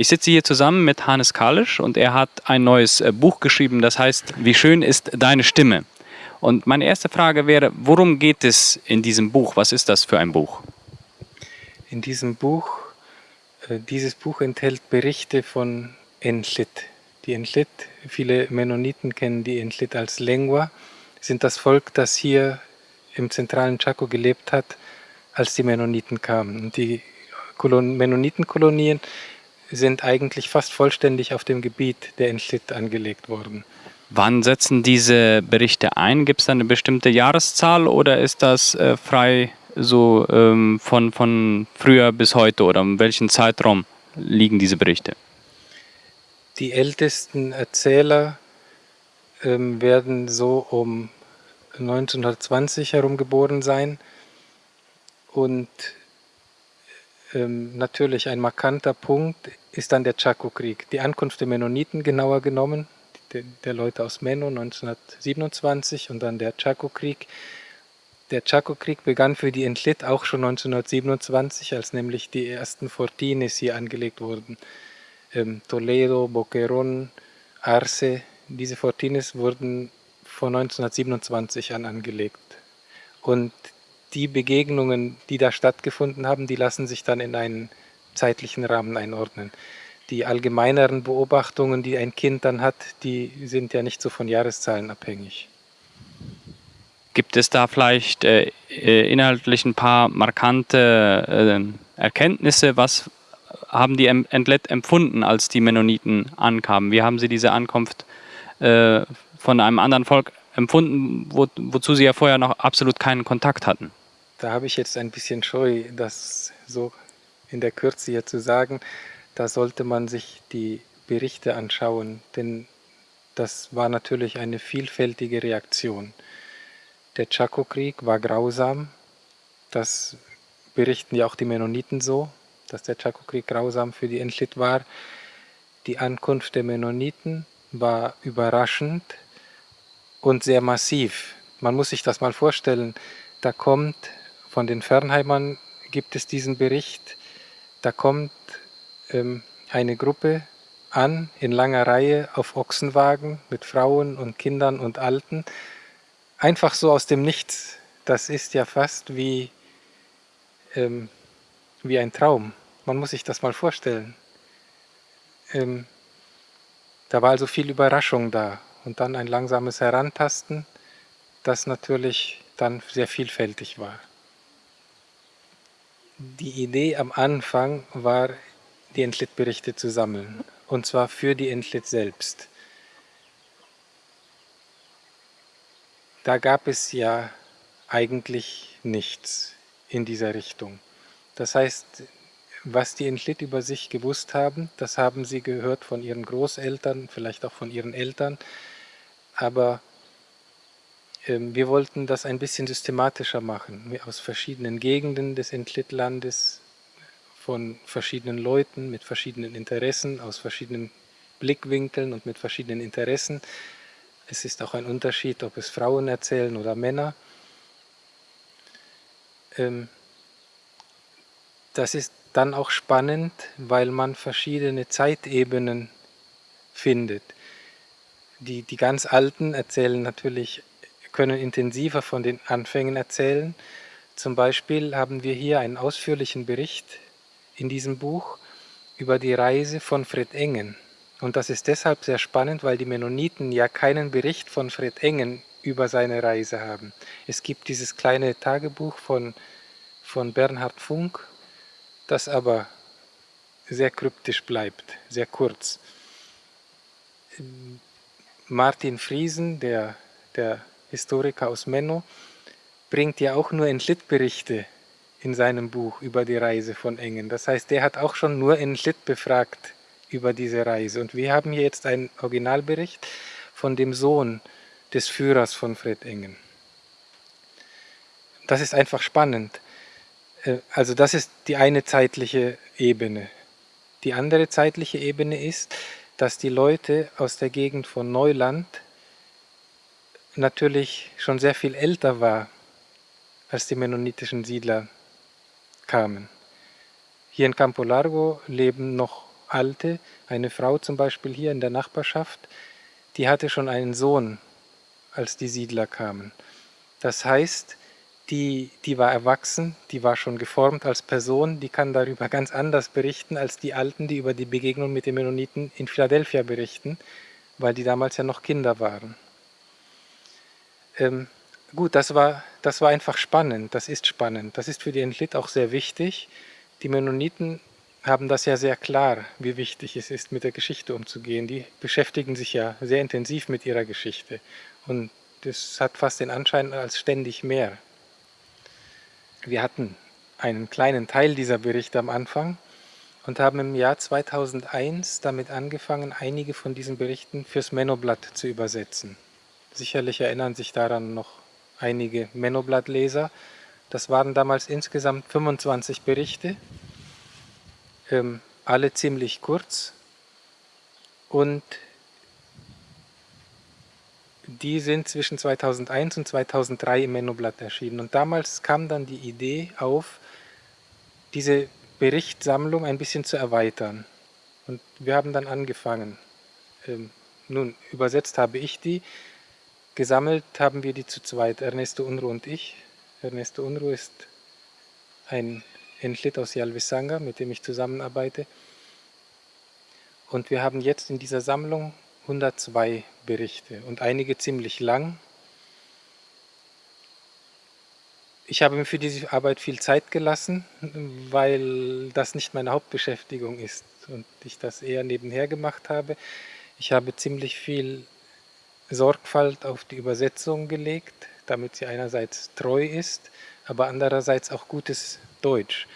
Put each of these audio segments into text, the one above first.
Ich sitze hier zusammen mit Hannes Kalisch und er hat ein neues äh, Buch geschrieben, das heißt Wie schön ist deine Stimme? Und meine erste Frage wäre, worum geht es in diesem Buch? Was ist das für ein Buch? In diesem Buch, äh, dieses Buch enthält Berichte von Enlit. Die Enlit, viele Mennoniten kennen die Enlit als Lengua, sind das Volk, das hier im zentralen Chaco gelebt hat, als die Mennoniten kamen. Und die Mennonitenkolonien sind eigentlich fast vollständig auf dem Gebiet der Enlit angelegt worden. Wann setzen diese Berichte ein? Gibt es da eine bestimmte Jahreszahl oder ist das äh, frei so ähm, von, von früher bis heute oder in welchem Zeitraum liegen diese Berichte? Die ältesten Erzähler ähm, werden so um 1920 herum geboren sein und ähm, natürlich ein markanter Punkt ist dann der Chaco-Krieg, die Ankunft der Mennoniten genauer genommen, der, der Leute aus Menno 1927 und dann der Chaco-Krieg der Chaco-Krieg begann für die Entlit auch schon 1927, als nämlich die ersten Fortines hier angelegt wurden. Ähm, Toledo, Boquerón, Arce, diese Fortines wurden von 1927 an angelegt. Und die Begegnungen, die da stattgefunden haben, die lassen sich dann in einen zeitlichen Rahmen einordnen. Die allgemeineren Beobachtungen, die ein Kind dann hat, die sind ja nicht so von Jahreszahlen abhängig. Gibt es da vielleicht äh, äh, inhaltlich ein paar markante äh, Erkenntnisse? Was haben die Entlet empfunden, als die Mennoniten ankamen? Wie haben sie diese Ankunft äh, von einem anderen Volk empfunden, wo, wozu sie ja vorher noch absolut keinen Kontakt hatten? Da habe ich jetzt ein bisschen Scheu, das so in der Kürze hier zu sagen. Da sollte man sich die Berichte anschauen, denn das war natürlich eine vielfältige Reaktion. Der Chaco-Krieg war grausam. Das berichten ja auch die Mennoniten so, dass der Chaco-Krieg grausam für die Entlit war. Die Ankunft der Mennoniten war überraschend und sehr massiv. Man muss sich das mal vorstellen. Da kommt, von den Fernheimern gibt es diesen Bericht, da kommt ähm, eine Gruppe an, in langer Reihe auf Ochsenwagen mit Frauen und Kindern und Alten einfach so aus dem Nichts, das ist ja fast wie, ähm, wie ein Traum. Man muss sich das mal vorstellen. Ähm, da war also viel Überraschung da und dann ein langsames Herantasten, das natürlich dann sehr vielfältig war. Die Idee am Anfang war, die Entlit-Berichte zu sammeln, und zwar für die Entlit selbst. da gab es ja eigentlich nichts in dieser Richtung. Das heißt, was die Entlit über sich gewusst haben, das haben sie gehört von ihren Großeltern, vielleicht auch von ihren Eltern, aber wir wollten das ein bisschen systematischer machen, aus verschiedenen Gegenden des Entlit-Landes, von verschiedenen Leuten mit verschiedenen Interessen, aus verschiedenen Blickwinkeln und mit verschiedenen Interessen, es ist auch ein Unterschied, ob es Frauen erzählen oder Männer. Ähm, das ist dann auch spannend, weil man verschiedene Zeitebenen findet. Die, die ganz Alten erzählen natürlich, können intensiver von den Anfängen erzählen. Zum Beispiel haben wir hier einen ausführlichen Bericht in diesem Buch über die Reise von Fred Engen. Und das ist deshalb sehr spannend, weil die Mennoniten ja keinen Bericht von Fred Engen über seine Reise haben. Es gibt dieses kleine Tagebuch von, von Bernhard Funk, das aber sehr kryptisch bleibt, sehr kurz. Martin Friesen, der, der Historiker aus Menno, bringt ja auch nur Entlit-Berichte in seinem Buch über die Reise von Engen. Das heißt, der hat auch schon nur Entlit befragt über diese Reise. Und wir haben hier jetzt einen Originalbericht von dem Sohn des Führers von Fred Engen. Das ist einfach spannend. Äh, also das ist die eine zeitliche Ebene. Die andere zeitliche Ebene ist, dass die Leute aus der Gegend von Neuland natürlich schon sehr viel älter war, als die mennonitischen Siedler kamen. Hier in Campo Largo leben noch Alte, eine Frau zum Beispiel hier in der Nachbarschaft, die hatte schon einen Sohn, als die Siedler kamen. Das heißt, die, die war erwachsen, die war schon geformt als Person, die kann darüber ganz anders berichten als die Alten, die über die Begegnung mit den Mennoniten in Philadelphia berichten, weil die damals ja noch Kinder waren. Ähm, gut, das war, das war einfach spannend, das ist spannend. Das ist für die Entlit auch sehr wichtig. Die Mennoniten haben das ja sehr klar, wie wichtig es ist, mit der Geschichte umzugehen. Die beschäftigen sich ja sehr intensiv mit ihrer Geschichte. Und das hat fast den Anschein als ständig mehr. Wir hatten einen kleinen Teil dieser Berichte am Anfang und haben im Jahr 2001 damit angefangen, einige von diesen Berichten fürs Mennoblatt zu übersetzen. Sicherlich erinnern sich daran noch einige Mennoblatt-Leser. Das waren damals insgesamt 25 Berichte, ähm, alle ziemlich kurz und die sind zwischen 2001 und 2003 im Mennoblatt erschienen. Und damals kam dann die Idee auf, diese Berichtssammlung ein bisschen zu erweitern. Und wir haben dann angefangen. Ähm, nun, übersetzt habe ich die, gesammelt haben wir die zu zweit, Ernesto Unruh und ich. Ernesto Unruh ist ein Entlit aus Yalvisanga, mit dem ich zusammenarbeite. Und wir haben jetzt in dieser Sammlung 102 Berichte und einige ziemlich lang. Ich habe mir für diese Arbeit viel Zeit gelassen, weil das nicht meine Hauptbeschäftigung ist und ich das eher nebenher gemacht habe. Ich habe ziemlich viel Sorgfalt auf die Übersetzung gelegt, damit sie einerseits treu ist, aber andererseits auch gutes Deutsch.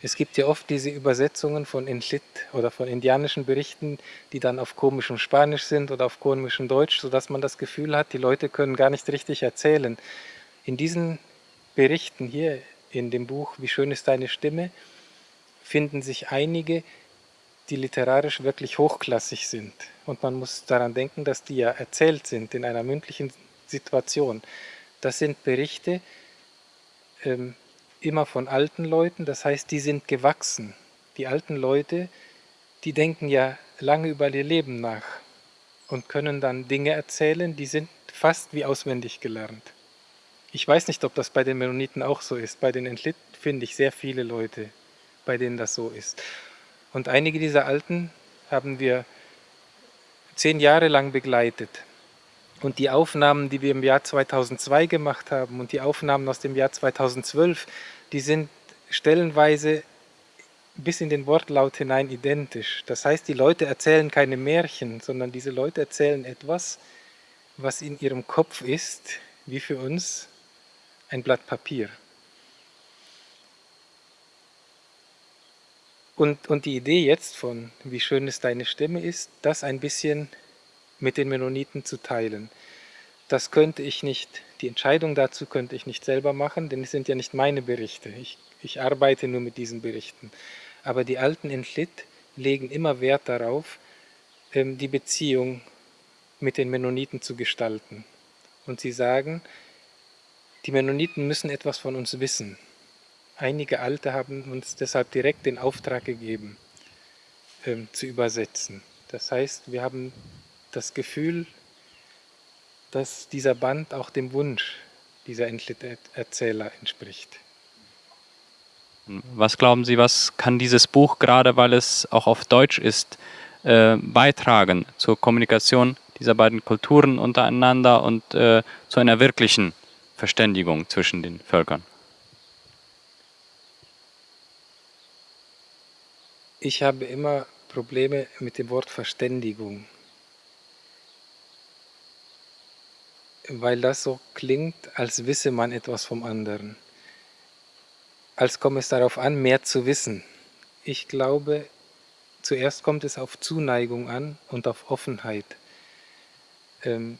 Es gibt ja oft diese Übersetzungen von Entlit oder von indianischen Berichten, die dann auf komischem Spanisch sind oder auf komischem Deutsch, sodass man das Gefühl hat, die Leute können gar nicht richtig erzählen. In diesen Berichten hier in dem Buch Wie schön ist deine Stimme finden sich einige, die literarisch wirklich hochklassig sind. Und man muss daran denken, dass die ja erzählt sind in einer mündlichen Situation. Das sind Berichte, ähm, immer von alten Leuten, das heißt, die sind gewachsen. Die alten Leute, die denken ja lange über ihr Leben nach und können dann Dinge erzählen, die sind fast wie auswendig gelernt. Ich weiß nicht, ob das bei den Mennoniten auch so ist. Bei den Entlit finde ich sehr viele Leute, bei denen das so ist. Und einige dieser Alten haben wir zehn Jahre lang begleitet. Und die Aufnahmen, die wir im Jahr 2002 gemacht haben und die Aufnahmen aus dem Jahr 2012, die sind stellenweise bis in den Wortlaut hinein identisch. Das heißt, die Leute erzählen keine Märchen, sondern diese Leute erzählen etwas, was in ihrem Kopf ist, wie für uns ein Blatt Papier. Und, und die Idee jetzt von, wie schön es deine Stimme ist, das ein bisschen mit den Mennoniten zu teilen. Das könnte ich nicht, die Entscheidung dazu könnte ich nicht selber machen, denn es sind ja nicht meine Berichte. Ich, ich arbeite nur mit diesen Berichten. Aber die alten Entlit legen immer Wert darauf, ähm, die Beziehung mit den Mennoniten zu gestalten. Und sie sagen, die Mennoniten müssen etwas von uns wissen. Einige Alte haben uns deshalb direkt den Auftrag gegeben, ähm, zu übersetzen. Das heißt, wir haben das Gefühl, dass dieser Band auch dem Wunsch dieser Erzähler entspricht. Was glauben Sie, was kann dieses Buch, gerade weil es auch auf Deutsch ist, äh, beitragen zur Kommunikation dieser beiden Kulturen untereinander und äh, zu einer wirklichen Verständigung zwischen den Völkern? Ich habe immer Probleme mit dem Wort Verständigung. weil das so klingt, als wisse man etwas vom anderen. Als komme es darauf an, mehr zu wissen. Ich glaube, zuerst kommt es auf Zuneigung an und auf Offenheit, ähm,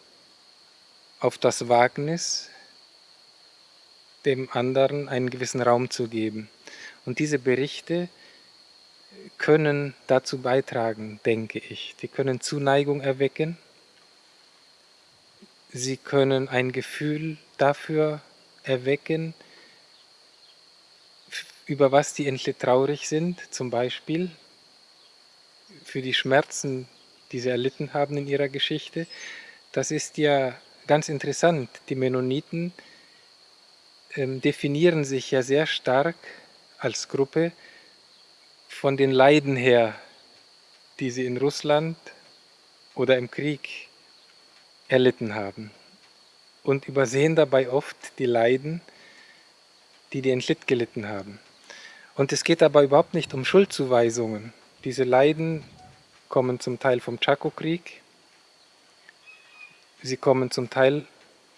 auf das Wagnis, dem anderen einen gewissen Raum zu geben. Und diese Berichte können dazu beitragen, denke ich. Die können Zuneigung erwecken Sie können ein Gefühl dafür erwecken, über was die Entli traurig sind, zum Beispiel. für die Schmerzen, die sie erlitten haben in ihrer Geschichte. Das ist ja ganz interessant. Die Mennoniten ähm, definieren sich ja sehr stark als Gruppe von den Leiden her, die sie in Russland oder im Krieg erlitten haben und übersehen dabei oft die Leiden, die die Entlitt gelitten haben. Und es geht aber überhaupt nicht um Schuldzuweisungen. Diese Leiden kommen zum Teil vom Chaco-Krieg, sie kommen zum Teil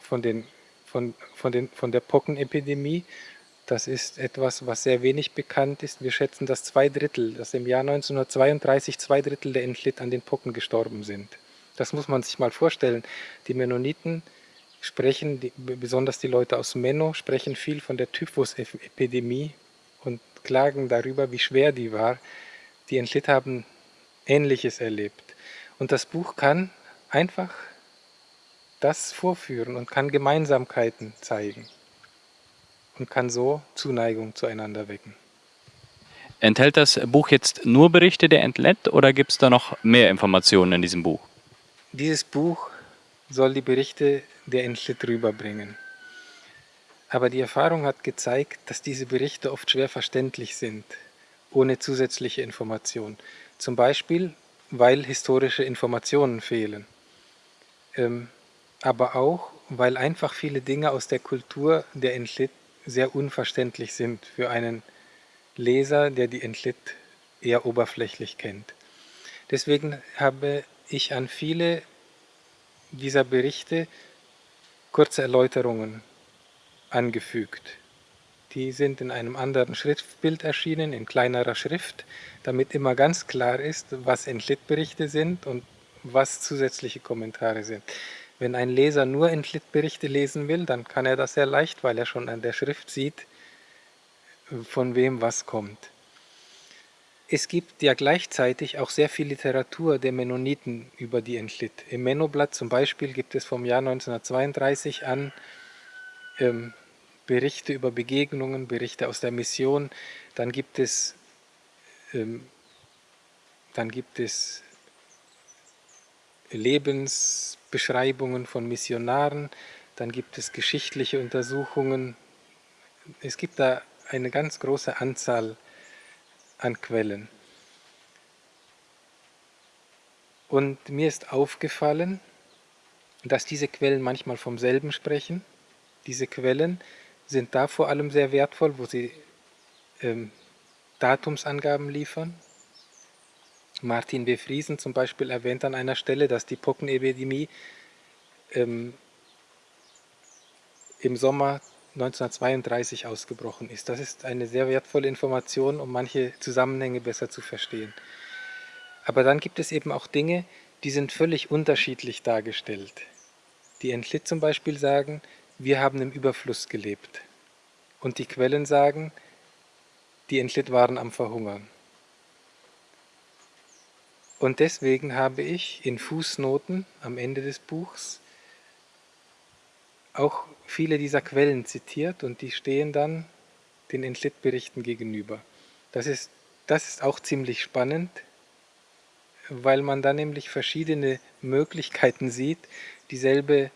von, den, von, von, den, von der Pockenepidemie. Das ist etwas, was sehr wenig bekannt ist. Wir schätzen, dass zwei Drittel, dass im Jahr 1932 zwei Drittel der Entlitt an den Pocken gestorben sind. Das muss man sich mal vorstellen. Die Mennoniten sprechen, die, besonders die Leute aus Menno, sprechen viel von der Typhus-Epidemie und klagen darüber, wie schwer die war. Die Entlitt haben Ähnliches erlebt. Und das Buch kann einfach das vorführen und kann Gemeinsamkeiten zeigen und kann so Zuneigung zueinander wecken. Enthält das Buch jetzt nur Berichte der Entlet oder gibt es da noch mehr Informationen in diesem Buch? Dieses Buch soll die Berichte der Entlet rüberbringen. Aber die Erfahrung hat gezeigt, dass diese Berichte oft schwer verständlich sind, ohne zusätzliche Information. Zum Beispiel, weil historische Informationen fehlen. Ähm, aber auch, weil einfach viele Dinge aus der Kultur der Entlit sehr unverständlich sind für einen Leser, der die Entlit eher oberflächlich kennt. Deswegen habe ich an viele dieser Berichte kurze Erläuterungen angefügt. Die sind in einem anderen Schriftbild erschienen, in kleinerer Schrift, damit immer ganz klar ist, was Entlit-Berichte sind und was zusätzliche Kommentare sind. Wenn ein Leser nur Entlit-Berichte lesen will, dann kann er das sehr leicht, weil er schon an der Schrift sieht, von wem was kommt. Es gibt ja gleichzeitig auch sehr viel Literatur der Mennoniten über die Entlit. Im Mennoblatt zum Beispiel gibt es vom Jahr 1932 an ähm, Berichte über Begegnungen, Berichte aus der Mission. Dann gibt es, ähm, dann gibt es Lebensbeschreibungen von Missionaren, dann gibt es geschichtliche Untersuchungen. Es gibt da eine ganz große Anzahl an Quellen. Und mir ist aufgefallen, dass diese Quellen manchmal vom selben sprechen. Diese Quellen sind da vor allem sehr wertvoll, wo sie ähm, Datumsangaben liefern. Martin B. Friesen zum Beispiel erwähnt an einer Stelle, dass die Pockenepidemie ähm, im Sommer 1932 ausgebrochen ist. Das ist eine sehr wertvolle Information, um manche Zusammenhänge besser zu verstehen. Aber dann gibt es eben auch Dinge, die sind völlig unterschiedlich dargestellt. Die Entlit zum Beispiel sagen, wir haben im Überfluss gelebt. Und die Quellen sagen, die Entlit waren am Verhungern. Und deswegen habe ich in Fußnoten am Ende des Buchs auch viele dieser Quellen zitiert und die stehen dann den Entlit-Berichten gegenüber. Das ist, das ist auch ziemlich spannend, weil man da nämlich verschiedene Möglichkeiten sieht, dieselbe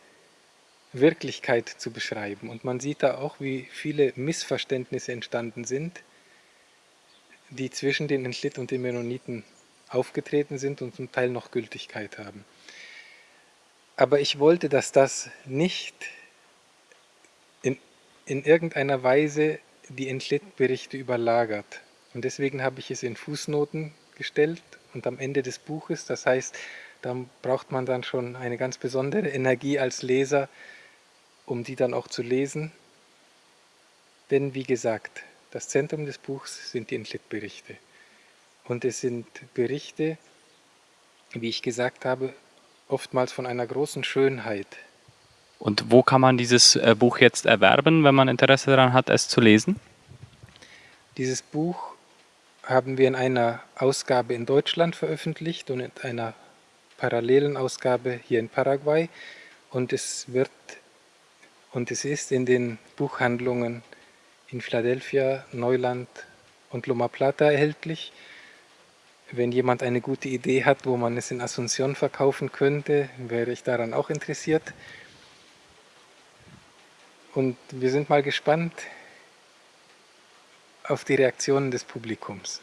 Wirklichkeit zu beschreiben. Und man sieht da auch, wie viele Missverständnisse entstanden sind, die zwischen den Entlit und den Mennoniten aufgetreten sind und zum Teil noch Gültigkeit haben. Aber ich wollte, dass das nicht in irgendeiner Weise die Entlit-Berichte überlagert. Und deswegen habe ich es in Fußnoten gestellt und am Ende des Buches, das heißt, da braucht man dann schon eine ganz besondere Energie als Leser, um die dann auch zu lesen. Denn wie gesagt, das Zentrum des Buchs sind die Entlit-Berichte. Und es sind Berichte, wie ich gesagt habe, oftmals von einer großen Schönheit, und wo kann man dieses äh, Buch jetzt erwerben, wenn man Interesse daran hat, es zu lesen? Dieses Buch haben wir in einer Ausgabe in Deutschland veröffentlicht und in einer parallelen Ausgabe hier in Paraguay. Und es wird und es ist in den Buchhandlungen in Philadelphia, Neuland und Loma Plata erhältlich. Wenn jemand eine gute Idee hat, wo man es in Asunción verkaufen könnte, wäre ich daran auch interessiert. Und wir sind mal gespannt auf die Reaktionen des Publikums.